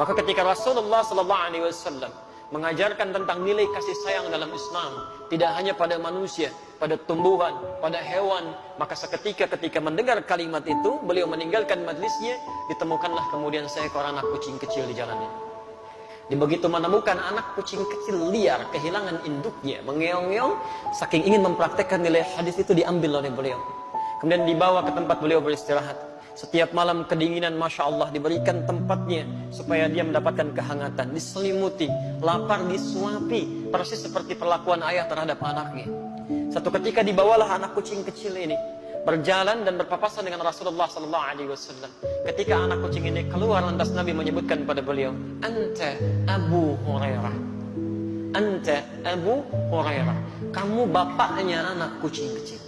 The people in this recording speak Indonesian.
Maka ketika Rasulullah sallallahu alaihi wasallam mengajarkan tentang nilai kasih sayang dalam Islam, tidak hanya pada manusia, pada tumbuhan, pada hewan, maka seketika ketika mendengar kalimat itu, beliau meninggalkan majlisnya, ditemukanlah kemudian seekor anak kucing kecil di jalannya. Di begitu menemukan anak kucing kecil liar, kehilangan induknya, mengeong-ngeong, saking ingin mempraktekkan nilai hadis itu diambil oleh beliau. Kemudian dibawa ke tempat beliau beristirahat. Setiap malam kedinginan Masya Allah diberikan tempatnya supaya dia mendapatkan kehangatan. Diselimuti, lapar disuapi. Persis seperti perlakuan ayah terhadap anaknya. Satu ketika dibawalah anak kucing kecil ini berjalan dan berpapasan dengan Rasulullah Wasallam. Ketika anak kucing ini keluar, lantas Nabi menyebutkan pada beliau, Anta Abu Hurairah. Anta Abu Hurairah. Kamu bapaknya anak kucing kecil.